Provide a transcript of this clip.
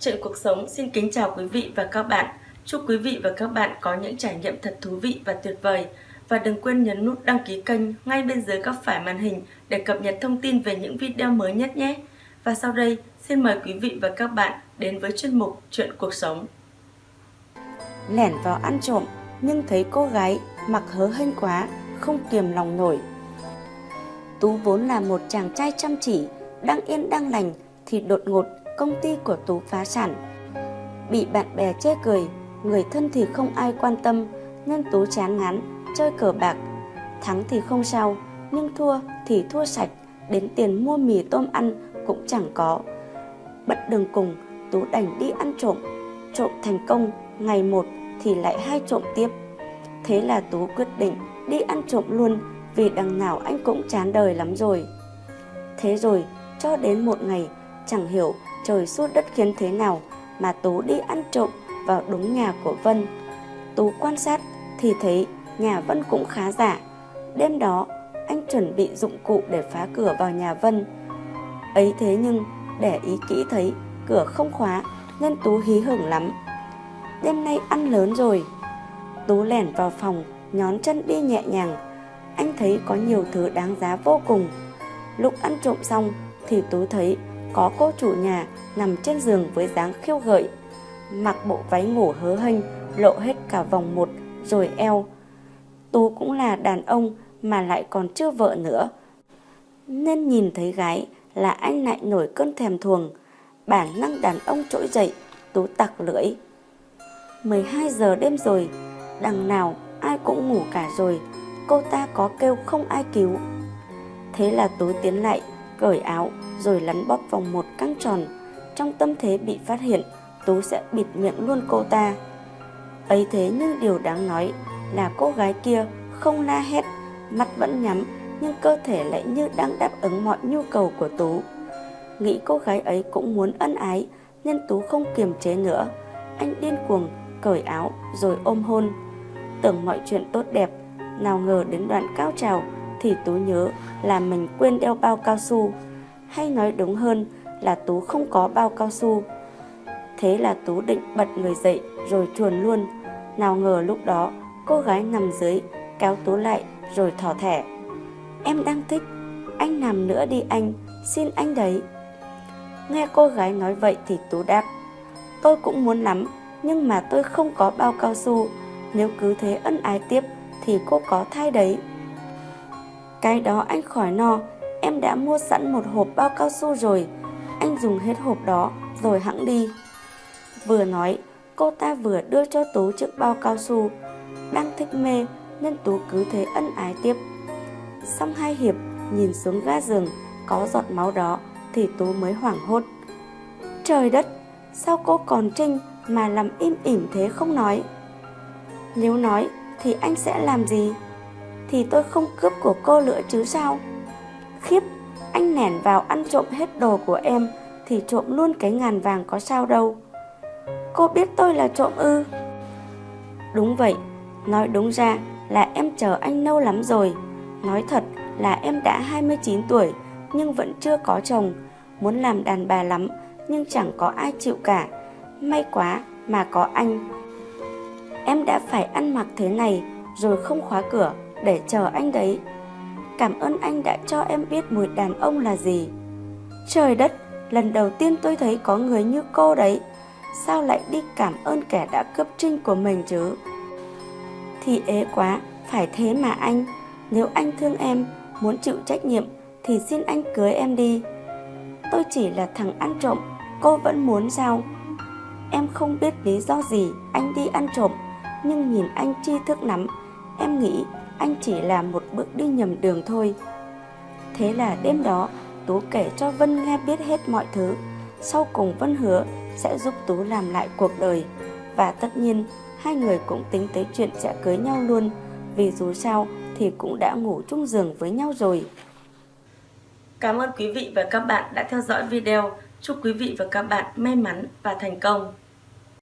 Chuyện cuộc sống xin kính chào quý vị và các bạn. Chúc quý vị và các bạn có những trải nghiệm thật thú vị và tuyệt vời. Và đừng quên nhấn nút đăng ký kênh ngay bên dưới góc phải màn hình để cập nhật thông tin về những video mới nhất nhé. Và sau đây, xin mời quý vị và các bạn đến với chuyên mục Chuyện cuộc sống. Lẻn vào ăn trộm nhưng thấy cô gái mặc hớ hênh quá, không kiềm lòng nổi. Tú vốn là một chàng trai chăm chỉ, đang yên đang lành thì đột ngột công ty của Tú phá sản. Bị bạn bè chê cười, người thân thì không ai quan tâm nên Tú chán ngán, chơi cờ bạc. Thắng thì không sao, nhưng thua thì thua sạch, đến tiền mua mì tôm ăn cũng chẳng có. bật đường cùng, Tú đành đi ăn trộm. Trộm thành công, ngày một thì lại hai trộm tiếp. Thế là Tú quyết định đi ăn trộm luôn vì đằng nào anh cũng chán đời lắm rồi. Thế rồi, cho đến một ngày, chẳng hiểu trời suốt đất khiến thế nào mà Tú đi ăn trộm vào đúng nhà của Vân. Tú quan sát thì thấy nhà Vân cũng khá giả. Đêm đó, anh chuẩn bị dụng cụ để phá cửa vào nhà Vân. Ấy thế nhưng, để ý kỹ thấy cửa không khóa nên Tú hí hưởng lắm. Đêm nay ăn lớn rồi. Tú lẻn vào phòng, nhón chân đi nhẹ nhàng. Anh thấy có nhiều thứ đáng giá vô cùng. Lúc ăn trộm xong thì Tú thấy có cô chủ nhà nằm trên giường với dáng khiêu gợi, mặc bộ váy ngủ hớ hênh, lộ hết cả vòng một rồi eo. Tú cũng là đàn ông mà lại còn chưa vợ nữa. Nên nhìn thấy gái là anh lại nổi cơn thèm thuồng, bản năng đàn ông trỗi dậy, Tú tặc lưỡi. 12 giờ đêm rồi, đằng nào ai cũng ngủ cả rồi, cô ta có kêu không ai cứu. Thế là Tú tiến lại, cởi áo rồi lắn bóp vòng một căng tròn. Trong tâm thế bị phát hiện, Tú sẽ bịt miệng luôn cô ta. Ấy thế nhưng điều đáng nói là cô gái kia không la hét, mắt vẫn nhắm nhưng cơ thể lại như đang đáp ứng mọi nhu cầu của Tú. Nghĩ cô gái ấy cũng muốn ân ái nên Tú không kiềm chế nữa. Anh điên cuồng cởi áo rồi ôm hôn. Tưởng mọi chuyện tốt đẹp, nào ngờ đến đoạn cao trào thì Tú nhớ là mình quên đeo bao cao su hay nói đúng hơn là Tú không có bao cao su. Thế là Tú định bật người dậy rồi chuồn luôn. Nào ngờ lúc đó cô gái nằm dưới kéo Tú lại rồi thỏ thẻ. Em đang thích, anh nằm nữa đi anh, xin anh đấy. Nghe cô gái nói vậy thì Tú đáp, tôi cũng muốn lắm, nhưng mà tôi không có bao cao su, nếu cứ thế ân ái tiếp thì cô có thai đấy. Cái đó anh khỏi no, em đã mua sẵn một hộp bao cao su rồi, anh dùng hết hộp đó rồi hãng đi. Vừa nói, cô ta vừa đưa cho Tú chiếc bao cao su, đang thích mê nên Tú cứ thế ân ái tiếp. Xong hai hiệp, nhìn xuống ga giường, có giọt máu đó thì Tú mới hoảng hốt. Trời đất, sao cô còn trinh mà làm im ỉm thế không nói? Nếu nói thì anh sẽ làm gì? Thì tôi không cướp của cô nữa chứ sao? Khiếp, anh nẻn vào ăn trộm hết đồ của em thì trộm luôn cái ngàn vàng có sao đâu. Cô biết tôi là trộm ư? Đúng vậy, nói đúng ra là em chờ anh lâu lắm rồi. Nói thật là em đã 29 tuổi nhưng vẫn chưa có chồng, muốn làm đàn bà lắm nhưng chẳng có ai chịu cả. May quá mà có anh. Em đã phải ăn mặc thế này rồi không khóa cửa để chờ anh đấy. Cảm ơn anh đã cho em biết mùi đàn ông là gì. Trời đất, lần đầu tiên tôi thấy có người như cô đấy. Sao lại đi cảm ơn kẻ đã cướp trinh của mình chứ? Thì ế quá, phải thế mà anh. Nếu anh thương em, muốn chịu trách nhiệm thì xin anh cưới em đi. Tôi chỉ là thằng ăn trộm, cô vẫn muốn sao? Em không biết lý do gì anh đi ăn trộm, nhưng nhìn anh tri thức lắm, em nghĩ anh chỉ là một bước đi nhầm đường thôi. Thế là đêm đó, Tú kể cho Vân nghe biết hết mọi thứ. Sau cùng Vân hứa sẽ giúp Tú làm lại cuộc đời. Và tất nhiên, hai người cũng tính tới chuyện sẽ cưới nhau luôn. Vì dù sao thì cũng đã ngủ chung giường với nhau rồi. Cảm ơn quý vị và các bạn đã theo dõi video. Chúc quý vị và các bạn may mắn và thành công.